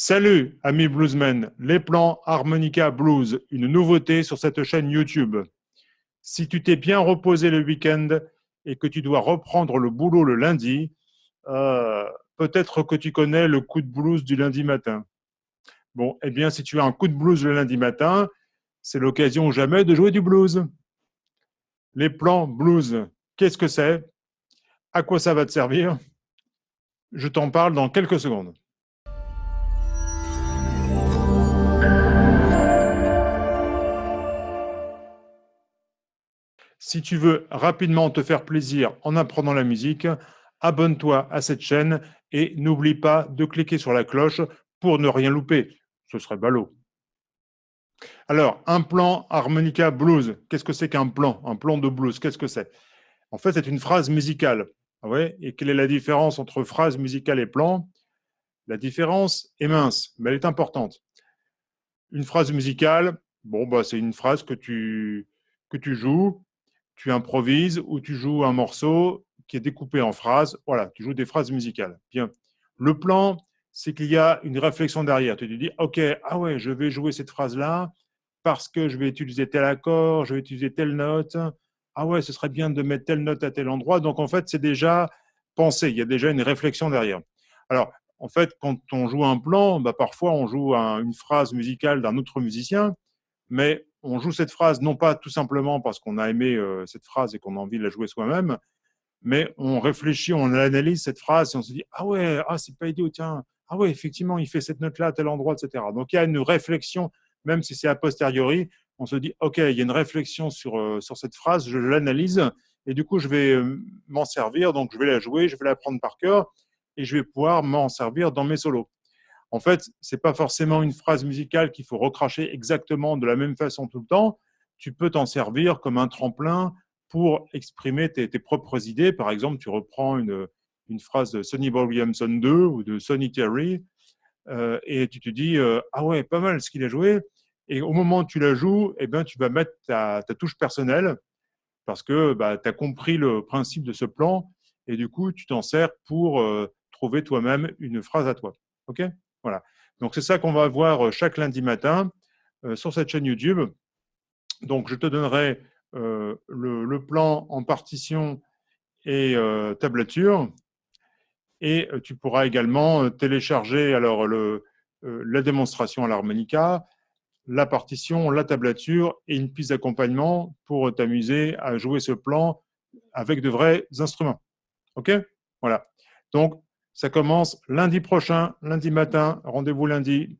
Salut, amis bluesmen, les plans harmonica blues, une nouveauté sur cette chaîne YouTube. Si tu t'es bien reposé le week-end et que tu dois reprendre le boulot le lundi, euh, peut-être que tu connais le coup de blues du lundi matin. Bon, eh bien, si tu as un coup de blues le lundi matin, c'est l'occasion jamais de jouer du blues. Les plans blues, qu'est-ce que c'est? À quoi ça va te servir? Je t'en parle dans quelques secondes. Si tu veux rapidement te faire plaisir en apprenant la musique, abonne-toi à cette chaîne et n'oublie pas de cliquer sur la cloche pour ne rien louper. Ce serait ballot. Alors, un plan harmonica blues. Qu'est-ce que c'est qu'un plan? Un plan de blues, qu'est-ce que c'est? En fait, c'est une phrase musicale. Ah et quelle est la différence entre phrase musicale et plan? La différence est mince, mais elle est importante. Une phrase musicale, bon, bah, c'est une phrase que tu joues tu improvises ou tu joues un morceau qui est découpé en phrases. Voilà, tu joues des phrases musicales. Bien. Le plan, c'est qu'il y a une réflexion derrière. Tu te dis, OK, ah ouais, je vais jouer cette phrase-là parce que je vais utiliser tel accord, je vais utiliser telle note. Ah ouais, ce serait bien de mettre telle note à tel endroit. Donc, en fait, c'est déjà pensé. Il y a déjà une réflexion derrière. Alors, en fait, quand on joue un plan, bah, parfois, on joue une phrase musicale d'un autre musicien, mais on joue cette phrase non pas tout simplement parce qu'on a aimé euh, cette phrase et qu'on a envie de la jouer soi-même, mais on réfléchit, on analyse cette phrase et on se dit ah ouais, ah c'est pas idiot, tiens, ah ouais effectivement il fait cette note là à tel endroit, etc. Donc il y a une réflexion, même si c'est a posteriori, on se dit ok il y a une réflexion sur euh, sur cette phrase, je l'analyse et du coup je vais euh, m'en servir, donc je vais la jouer, je vais la prendre par cœur et je vais pouvoir m'en servir dans mes solos. En fait, ce n'est pas forcément une phrase musicale qu'il faut recracher exactement de la même façon tout le temps. Tu peux t'en servir comme un tremplin pour exprimer tes, propres idées. Par exemple, tu reprends une, phrase de Sonny Boy Williamson 2 ou de Sonny Terry euh, et tu te dis euh, Ah ouais, pas mal ce qu'il a joué. Et au moment où tu la joues, eh ben, tu vas mettre ta, touche personnelle parce que bah, tu as compris le principe de ce plan et du coup, tu t'en sers pour euh, trouver toi-même une phrase à toi. OK? Voilà. Donc, c'est ça qu'on va voir euh, chaque lundi matin euh, sur cette chaîne YouTube. Donc, je te donnerai euh, le, plan en partition et tablature. Et tu pourras également télécharger alors la démonstration à l'harmonica, la partition, la tablature et une piste d'accompagnement pour t'amuser à jouer ce plan avec de vrais instruments. OK? Voilà. Donc, ça commence lundi prochain, lundi matin. Rendez-vous lundi.